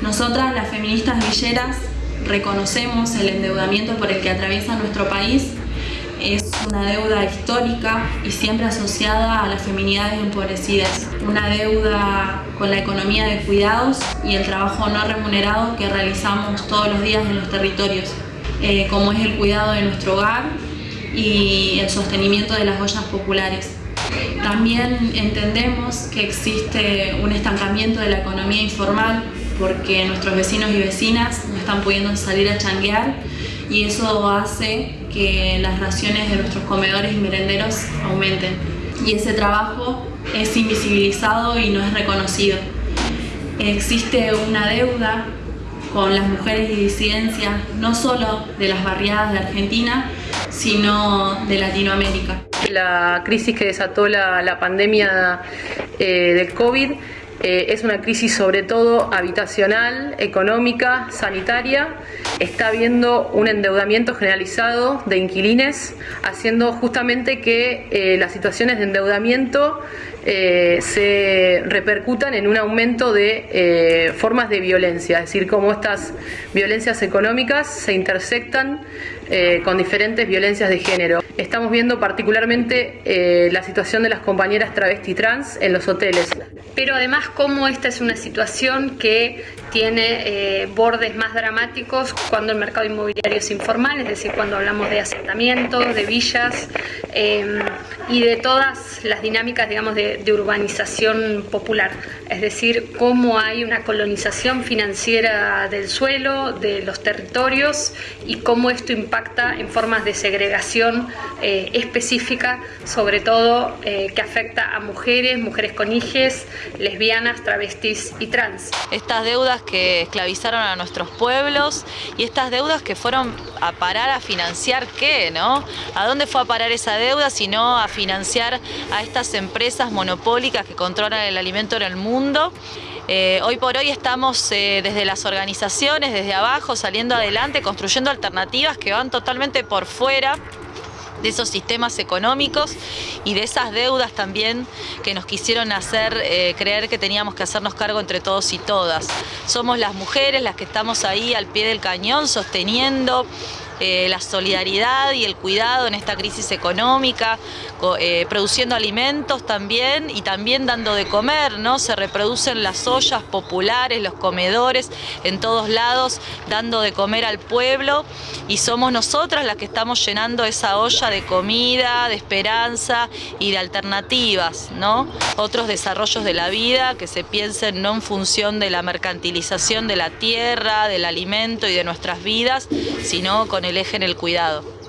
Nosotras, las feministas villeras, reconocemos el endeudamiento por el que atraviesa nuestro país. Es una deuda histórica y siempre asociada a las feminidades empobrecidas. Una deuda con la economía de cuidados y el trabajo no remunerado que realizamos todos los días en los territorios, eh, como es el cuidado de nuestro hogar y el sostenimiento de las ollas populares. También entendemos que existe un estancamiento de la economía informal porque nuestros vecinos y vecinas no están pudiendo salir a changuear y eso hace que las raciones de nuestros comedores y merenderos aumenten. Y ese trabajo es invisibilizado y no es reconocido. Existe una deuda con las mujeres y disidencias, no solo de las barriadas de Argentina, sino de Latinoamérica. La crisis que desató la, pandemia eh, del COVID eh, es una crisis sobre todo habitacional, económica, sanitaria. Está habiendo un endeudamiento generalizado de inquilines, haciendo justamente que eh, las situaciones de endeudamiento eh, se repercutan en un aumento de formas de violencia, es decir, cómo estas violencias económicas se intersectan con diferentes violencias de género. Estamos viendo particularmente la situación de las compañeras travesti trans en los hoteles. Pero además cómo esta es una situación que tiene eh, bordes más dramáticos cuando el mercado inmobiliario es informal, es decir, cuando hablamos de asentamientos, de villas em, y de todas las dinámicas, digamos, de, urbanización popular. Es decir, cómo hay una colonización financiera del suelo, de los territorios y cómo esto impacta en formas de segregación eh, específica, sobre todo eh, que afecta a mujeres, mujeres con hijes, travestis y trans. Estas deudas que esclavizaron a nuestros pueblos y estas deudas que fueron a parar a financiar qué, ¿no? ¿A dónde fue a parar esa deuda sino a financiar a estas empresas monopólicas que controlan el alimento en el mundo? Eh, hoy por hoy estamos eh, desde las organizaciones, desde abajo, saliendo adelante, construyendo alternativas que van totalmente por fuera de esos sistemas económicos y de esas deudas también que nos quisieron hacer eh, creer que teníamos que hacernos cargo entre todos y todas. Somos las mujeres las que estamos ahí al pie del cañón sosteniendo eh, la solidaridad y el cuidado en esta crisis económica, eh, produciendo alimentos también y también dando de comer, ¿no? Se reproducen las ollas populares, los comedores en todos lados, dando de comer al pueblo y somos nosotras las que estamos llenando esa olla de comida, de esperanza y de alternativas, ¿no? Otros desarrollos de la vida que se piensen no en función de la mercantilización de la tierra, del alimento y de nuestras vidas, sino con el eje en el cuidado.